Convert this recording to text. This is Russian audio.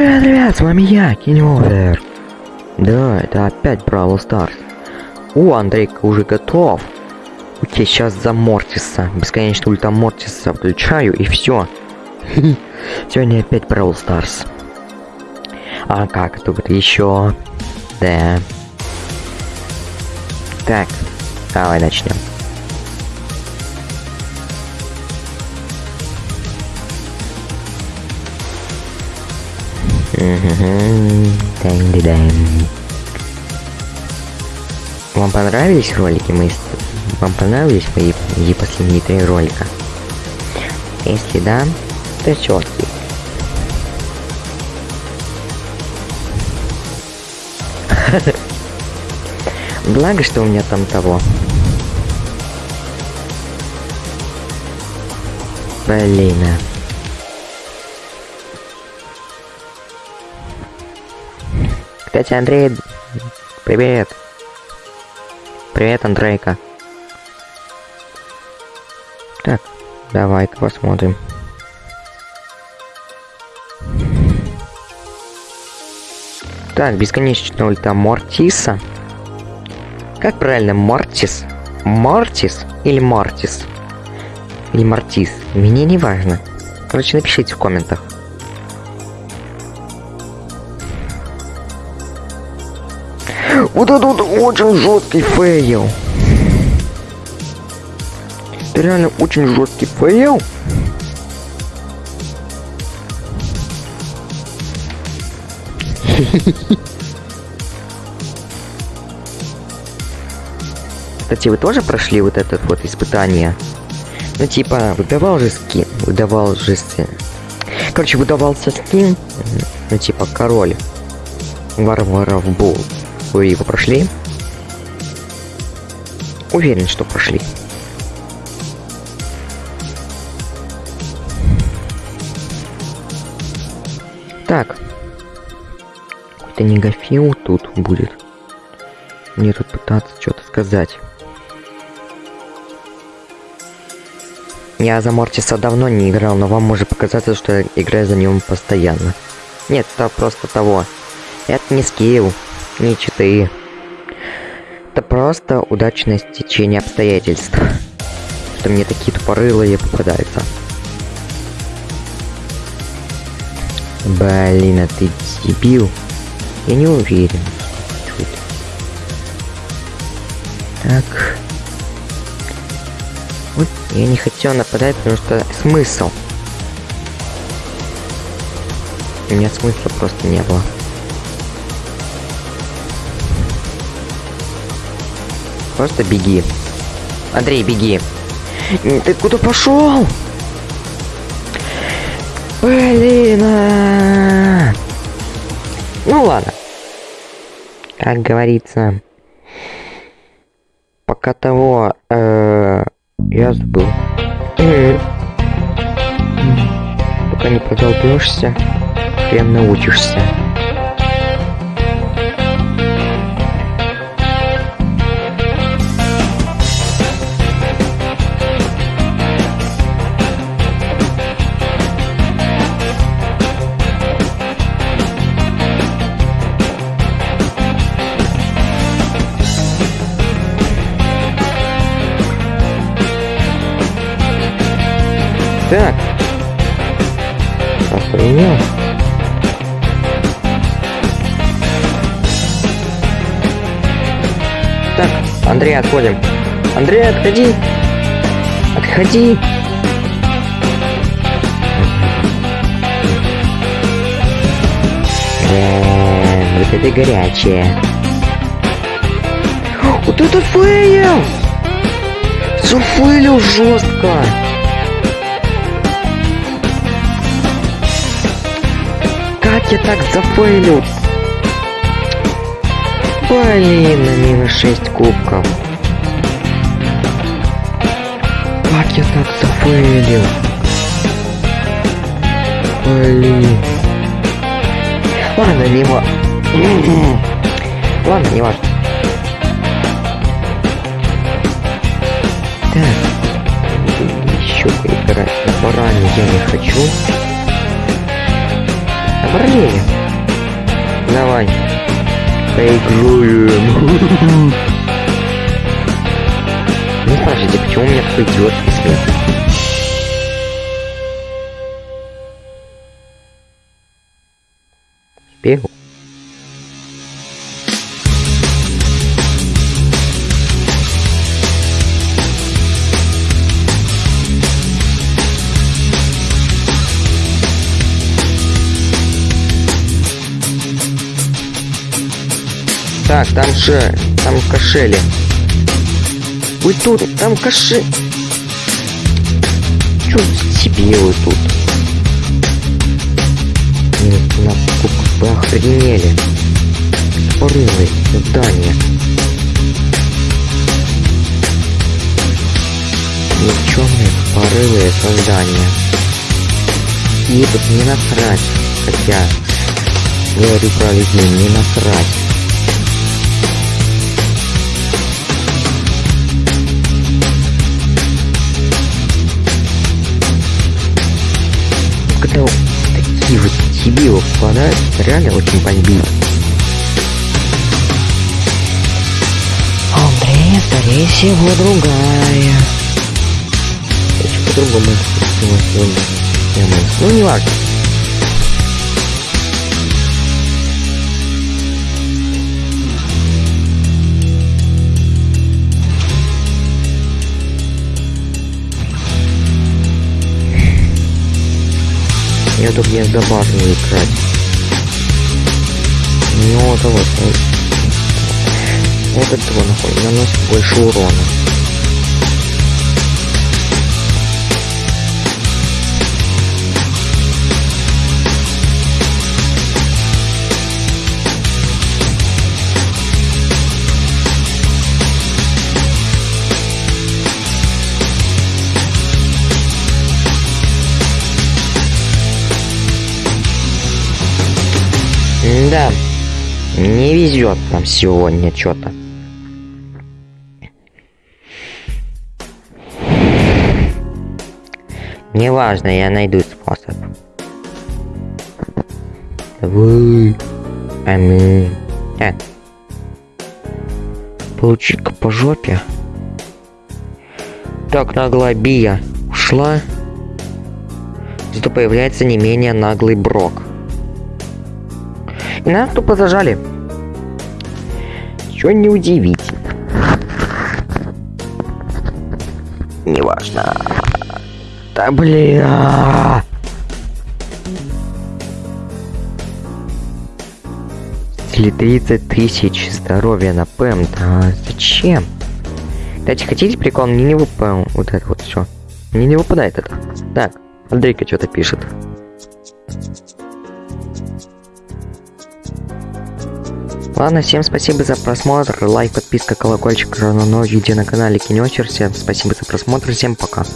Привет, ребят, с вами я, Киновер. Да, это опять Brawl Stars. О, Андрейка уже готов. Окей, сейчас за Мортиса. Бесконечно ульта Мортиса включаю и все. Сегодня опять Brawl Stars. А как тут еще? Да. Так, давай начнем. Вам понравились ролики мои? Вам понравились мои, мои последние три ролика? Если да, то четкий. Благо, что у меня там того. Блин. а. Кстати, Андрей, привет. Привет, Андрейка. Так, давай-ка посмотрим. Так, бесконечно ульта Мортиса. Как правильно, Мортис? Мортис или Мортис? Или Мортис? Мне не важно. Короче, напишите в комментах. Вот это вот очень жесткий фейл. Это реально очень жесткий фейл. Кстати, вы тоже прошли вот это вот испытание? Ну, типа, выдавал же скин, выдавал же скин. Короче, выдавался скин, ну, типа, король варваров был. Вы его прошли? Уверен, что прошли. Так. Какой-то негофил тут будет. Мне тут пытаться что-то сказать. Я за Мортиса давно не играл, но вам может показаться, что я играю за ним постоянно. Нет, это просто того. Это не скилл, не читы. Это просто удачное стечение обстоятельств. Что мне такие тупорылые попадаются. Блин, а ты дебил? Я не уверен. Так. Вот я не хотел нападать, потому что смысл. У меня смысла просто не было. Просто беги. Андрей, беги. Ты куда пошел? Блин. а. Ну ладно. Как говорится. Пока того, э, я забыл. Пока не продолбешься, хрен научишься. Охренел. Так, Андрей, отходим. Андрей, отходи. Отходи. Вот это горячее. Вот это фейл! Зафейлил жестко. Я так зафейлил? Блин, на минус 6 кубков. Как я так зафейлил? Блин. Ладно, не Ладно, не важно. Так. Еще поиграть на баране я не хочу. Блин. Давай. Поиграем. Не спрашивайте, почему у меня такой идиотский смех. Бегу. Так, там же, там кошели. Вы тут, там кошель. Чё себе вы тут? Нет, на вы охренели. Порывы, здание. Никчемные порывы создания. И тут не насрать. Хотя, говорю про людей, не насрать. Дебилы попадают, реально очень бомбит. Андрея, скорее всего, другая. Короче, по-другому сегодня. Ну, не важно. Я тут не добавлю играть. Ну вот вот. Этого нахуй наносит больше урона. Да, не везет нам сегодня что-то. Неважно, я найду способ. Вы... Аминь. А. Получи-ка по жопе. Так, наглая Бия ушла. Зато появляется не менее наглый Брок. Нас тупо зажали. Чё не удивительно. Неважно. Да блин. Или 30 тысяч здоровья на ПМ. Да зачем? Кстати, хотите прикол? Мне не выпал вот это вот все. Мне не выпадает это. Так, Андрейка что-то пишет. Ладно, всем спасибо за просмотр, лайк, подписка, колокольчик, равно новое видео на канале Кинечер. Всем спасибо за просмотр, всем пока.